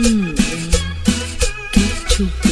Mm. Get your